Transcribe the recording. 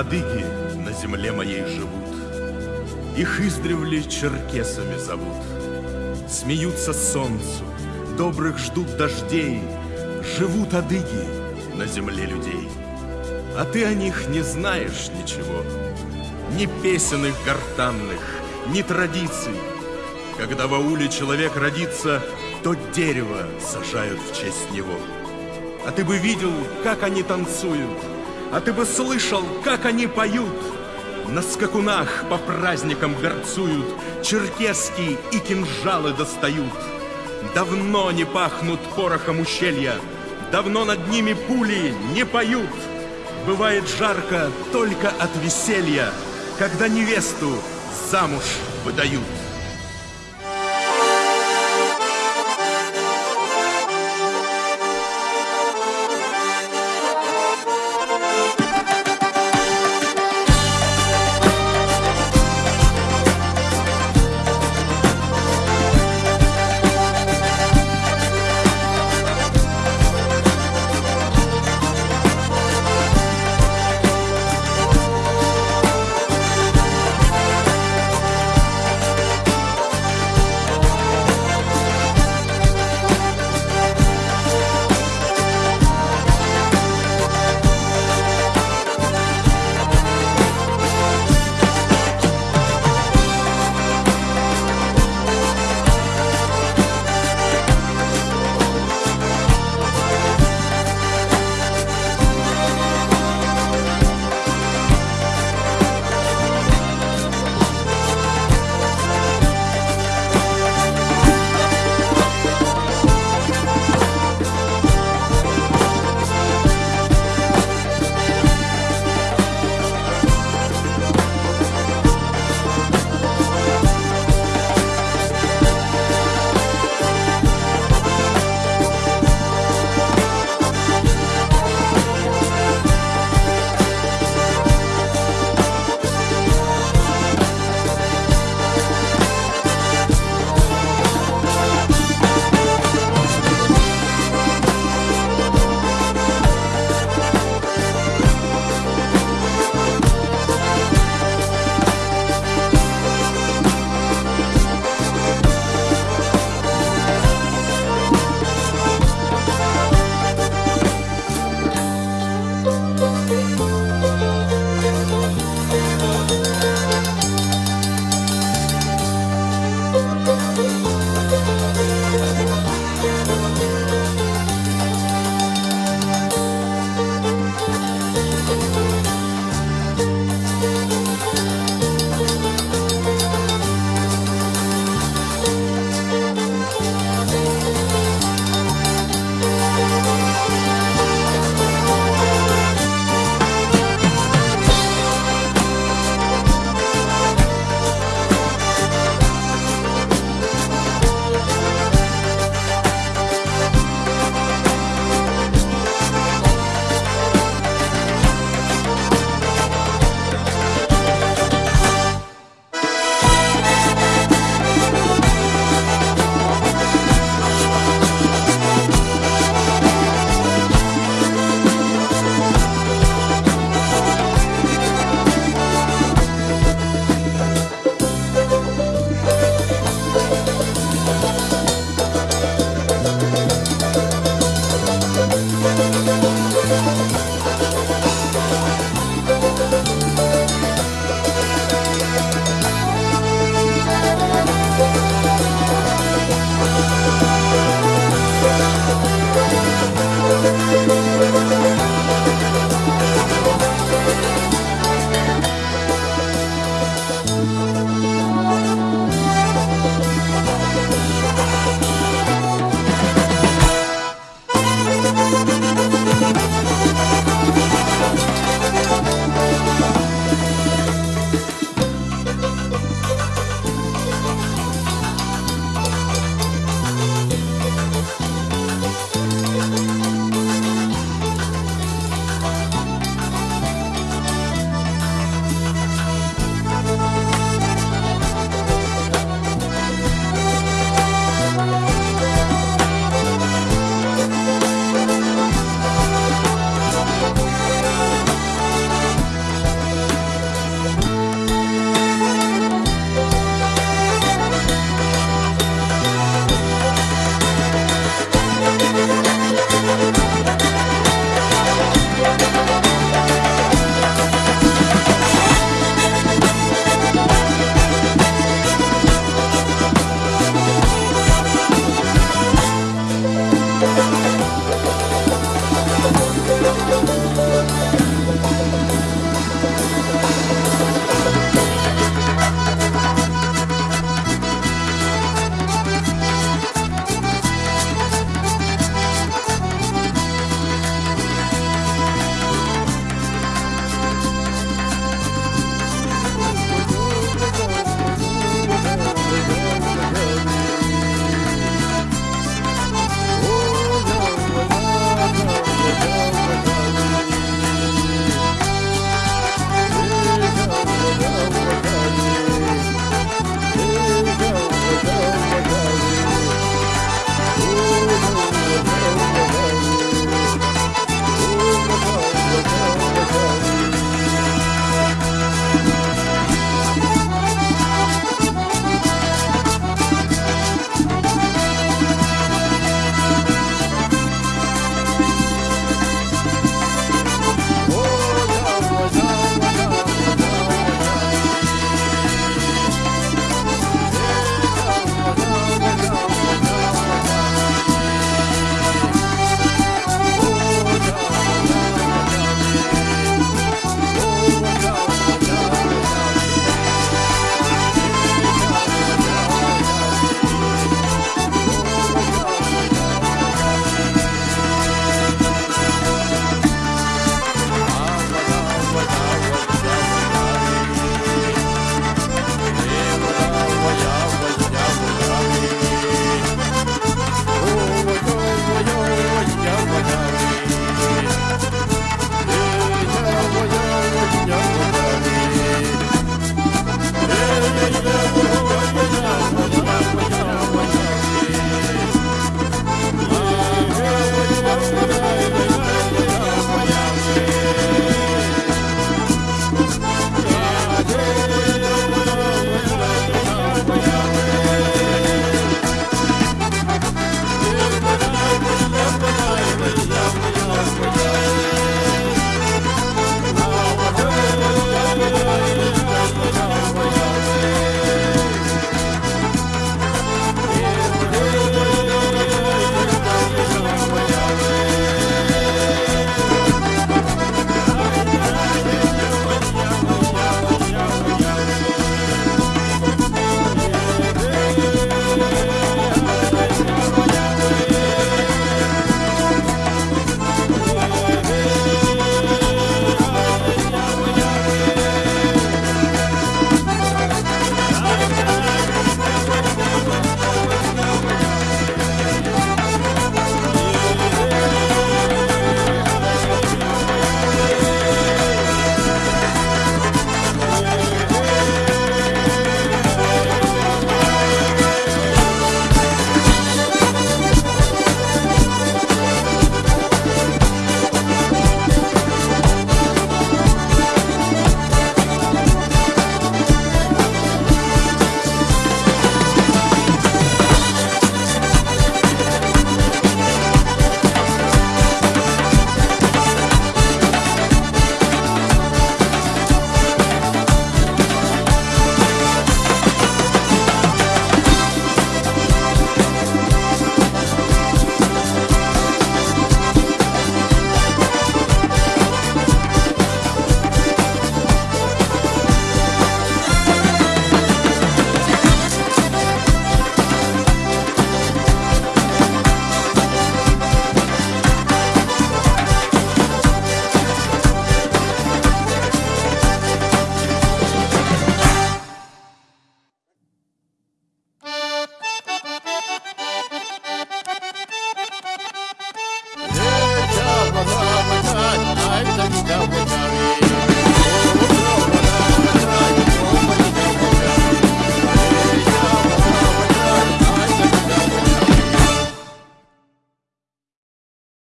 адыги на земле моей живут. Их издревле черкесами зовут. Смеются солнцу, добрых ждут дождей, Живут адыги на земле людей. А ты о них не знаешь ничего, Ни песен их гортанных, ни традиций. Когда в ауле человек родится, То дерево сажают в честь него. А ты бы видел, как они танцуют, А ты бы слышал, как они поют. На скакунах по праздникам горцуют, Черкески и кинжалы достают. Давно не пахнут порохом ущелья, Давно над ними пули не поют. Бывает жарко только от веселья, Когда невесту замуж выдают.